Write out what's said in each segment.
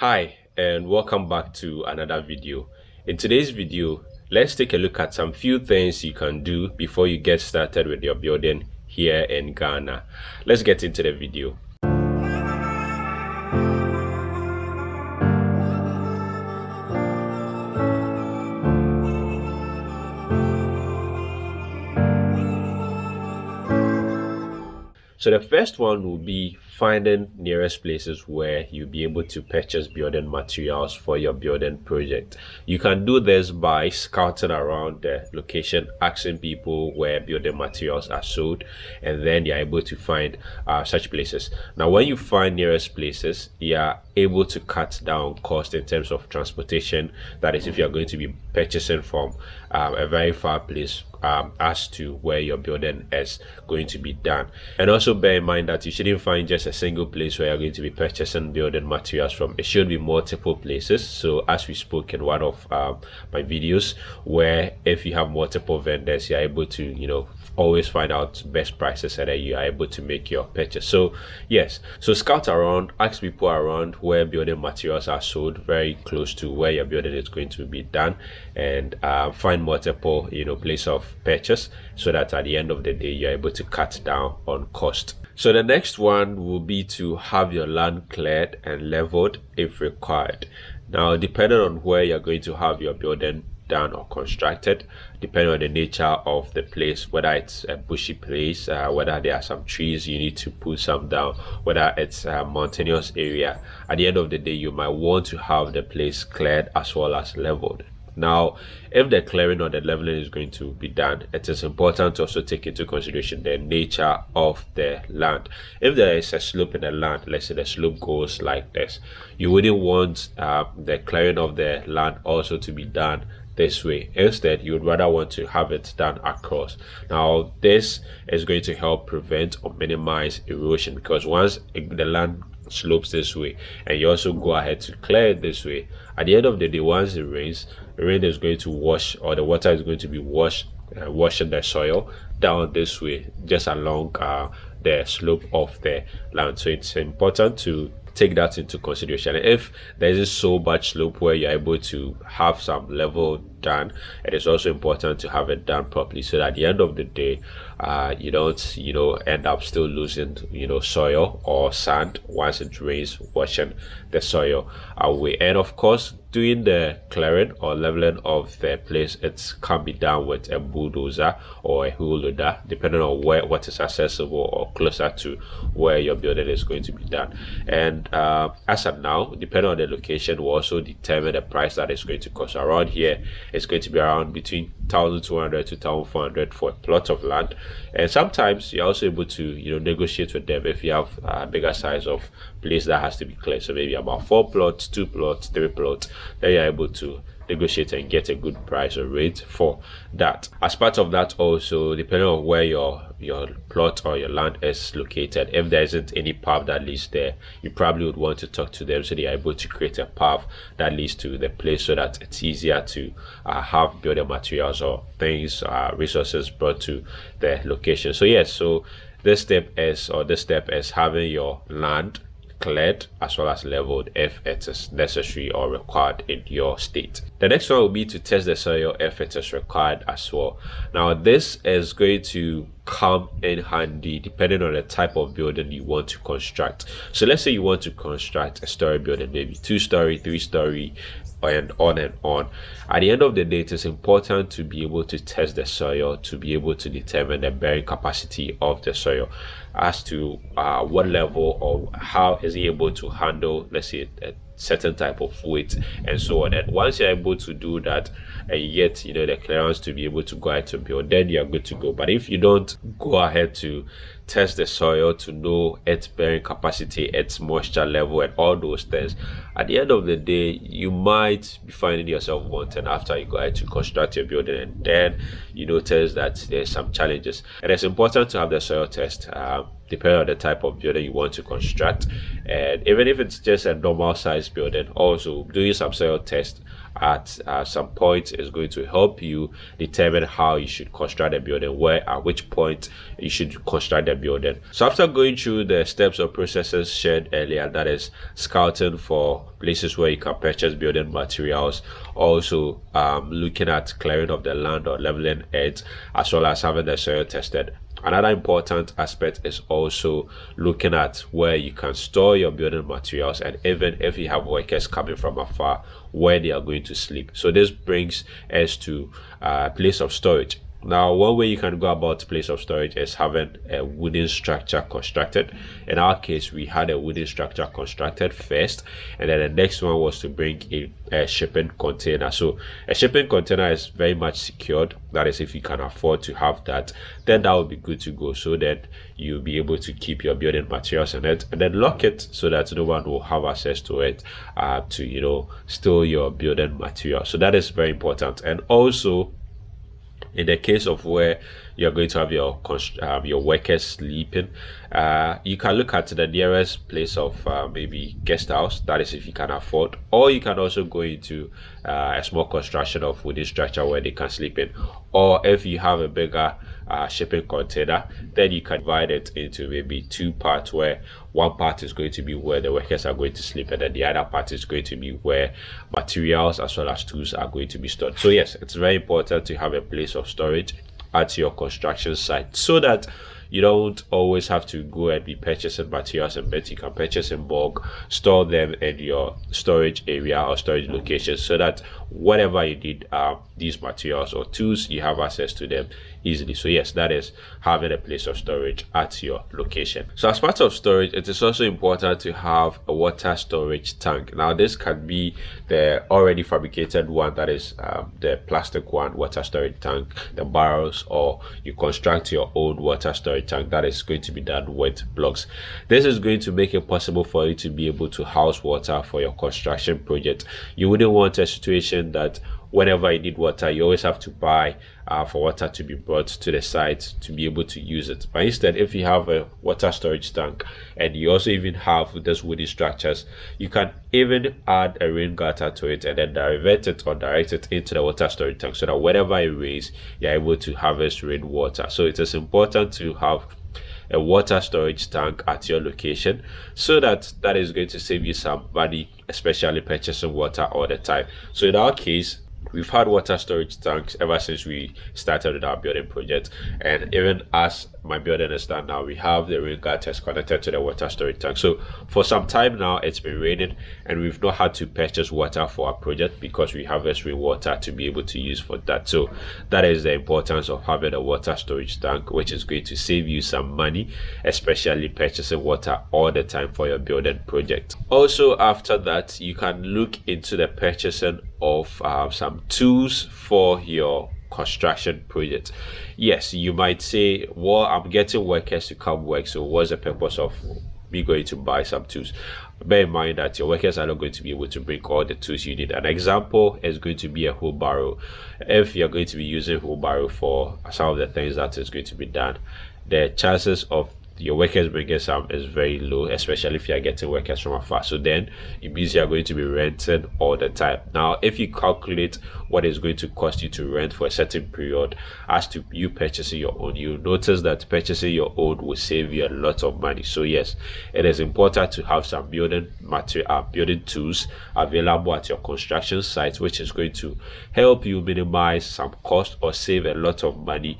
Hi and welcome back to another video. In today's video, let's take a look at some few things you can do before you get started with your building here in Ghana. Let's get into the video. So the first one will be finding nearest places where you'll be able to purchase building materials for your building project. You can do this by scouting around the location, asking people where building materials are sold, and then you're able to find uh, such places. Now, when you find nearest places, you are able to cut down cost in terms of transportation. That is, if you're going to be purchasing from um, a very far place um, as to where your building is going to be done. And also bear in mind that you shouldn't find just a single place where you're going to be purchasing building materials from. It should be multiple places. So as we spoke in one of um, my videos, where if you have multiple vendors, you're able to, you know, always find out best prices and then you are able to make your purchase. So yes. So scout around ask people around where building materials are sold very close to where your building is going to be done and uh, find multiple you know place of purchase so that at the end of the day you're able to cut down on cost. So the next one will be to have your land cleared and leveled if required now depending on where you're going to have your building done or constructed depending on the nature of the place whether it's a bushy place uh, whether there are some trees you need to put some down whether it's a mountainous area at the end of the day you might want to have the place cleared as well as leveled now if the clearing or the leveling is going to be done it is important to also take into consideration the nature of the land if there is a slope in the land let's say the slope goes like this you wouldn't want uh, the clearing of the land also to be done this way. Instead, you would rather want to have it done across. Now, this is going to help prevent or minimize erosion because once the land slopes this way and you also go ahead to clear it this way, at the end of the day, once it rains, rain is going to wash or the water is going to be washed, uh, washing the soil down this way, just along uh, the slope of the land. So it's important to take that into consideration. If there is so much slope where you're able to have some level done, it is also important to have it done properly so that at the end of the day, uh, you don't, you know, end up still losing, you know, soil or sand once it rains, washing the soil away. And of course, doing the clearing or leveling of the place it can be done with a bulldozer or a wheel loader depending on where what is accessible or closer to where your building is going to be done. And uh, as of now depending on the location will also determine the price that is going to cost. Around here it's going to be around between 1200 to 1400 for a plot of land. And sometimes you're also able to you know negotiate with them if you have a bigger size of place that has to be cleared. So maybe about four plots two plots three plots then you're able to negotiate and get a good price or rate for that. As part of that also depending on where your your plot or your land is located if there isn't any path that leads there you probably would want to talk to them so they are able to create a path that leads to the place so that it's easier to uh, have building materials or things uh, resources brought to the location. So yes so this step is or this step is having your land cleared as well as leveled if it is necessary or required in your state. The next one will be to test the soil if it is required as well. Now this is going to come in handy depending on the type of building you want to construct. So let's say you want to construct a story building, maybe two story, three story, and on and on. At the end of the day, it is important to be able to test the soil to be able to determine the bearing capacity of the soil as to uh, what level or how is he able to handle, let's say, a certain type of weight and so on. And once you're able to do that and get, you know, the clearance to be able to go ahead to build, then you're good to go. But if you don't go ahead to test the soil to know its bearing capacity, its moisture level, and all those things. At the end of the day, you might be finding yourself wanting after you go ahead to construct your building, and then you notice that there's some challenges. And it's important to have the soil test. Uh, depending on the type of building you want to construct and even if it's just a normal size building also doing some soil test at uh, some point is going to help you determine how you should construct a building where at which point you should construct the building. So after going through the steps or processes shared earlier that is scouting for places where you can purchase building materials also um, looking at clearing of the land or leveling it as well as having the soil tested Another important aspect is also looking at where you can store your building materials and even if you have workers coming from afar, where they are going to sleep. So this brings us to a uh, place of storage. Now, one way you can go about place of storage is having a wooden structure constructed. In our case, we had a wooden structure constructed first, and then the next one was to bring in a shipping container. So a shipping container is very much secured. That is, if you can afford to have that, then that would be good to go. So that you'll be able to keep your building materials in it, and then lock it so that no one will have access to it uh, to you know store your building material. So that is very important, and also in the case of where you're going to have your um, your workers sleeping. Uh, you can look at the nearest place of uh, maybe guest house that is if you can afford or you can also go into uh, a small construction of wooden structure where they can sleep in. Or if you have a bigger uh, shipping container then you can divide it into maybe two parts where one part is going to be where the workers are going to sleep and then the other part is going to be where materials as well as tools are going to be stored. So yes it's very important to have a place of storage at your construction site so that you don't always have to go and be purchasing materials and bits you can purchase in bulk store them in your storage area or storage location so that whatever you need uh, these materials or tools you have access to them easily. So yes that is having a place of storage at your location. So as part of storage it is also important to have a water storage tank. Now this can be the already fabricated one that is um, the plastic one water storage tank the barrels or you construct your own water storage tank. That is going to be done with blocks. This is going to make it possible for you to be able to house water for your construction project. You wouldn't want a situation that whenever you need water you always have to buy uh, for water to be brought to the site to be able to use it. But instead if you have a water storage tank and you also even have those wooden structures you can even add a rain gutter to it and then divert it or direct it into the water storage tank so that whenever it rains you're able to harvest rainwater. So it is important to have a water storage tank at your location so that that is going to save you some money especially purchasing water all the time. So in our case we've had water storage tanks ever since we started with our building project. And even as my building is done now we have the rain gutters connected to the water storage tank. So for some time now it's been raining and we've not had to purchase water for our project because we have this rainwater to be able to use for that. So that is the importance of having a water storage tank which is going to save you some money especially purchasing water all the time for your building project. Also after that you can look into the purchasing of uh, some tools for your construction project yes you might say well i'm getting workers to come work so what's the purpose of me going to buy some tools? Bear in mind that your workers are not going to be able to bring all the tools you need. An example is going to be a wheelbarrow. If you're going to be using wheelbarrow for some of the things that is going to be done the chances of your workers bringing some is very low, especially if you are getting workers from afar. So then it means you are going to be renting all the time. Now, if you calculate what is going to cost you to rent for a certain period as to you purchasing your own, you notice that purchasing your own will save you a lot of money. So yes, it is important to have some building material, uh, building tools available at your construction site, which is going to help you minimize some cost or save a lot of money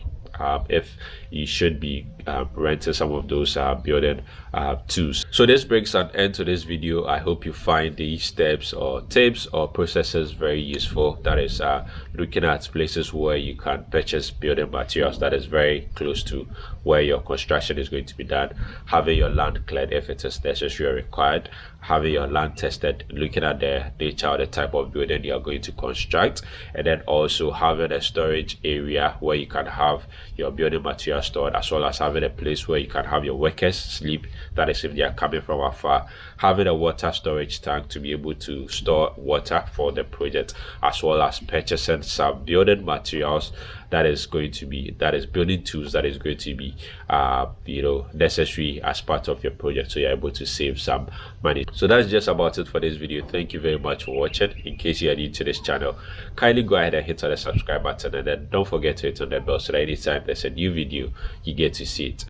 if you should be uh, renting some of those uh, building uh, tools. So this brings an end to this video. I hope you find these steps or tips or processes very useful. That is uh, looking at places where you can purchase building materials that is very close to where your construction is going to be done. Having your land cleared if it is necessary or required. Having your land tested, looking at the nature or the type of building you are going to construct. And then also having a storage area where you can have your building materials stored as well as having a place where you can have your workers sleep that is if they are coming from afar. Having a water storage tank to be able to store water for the project as well as purchasing some building materials that is going to be that is building tools that is going to be uh you know necessary as part of your project so you're able to save some money. So that's just about it for this video. Thank you very much for watching. In case you are new to this channel kindly go ahead and hit on the subscribe button and then don't forget to hit on the bell so that anytime there's a new video you get to see it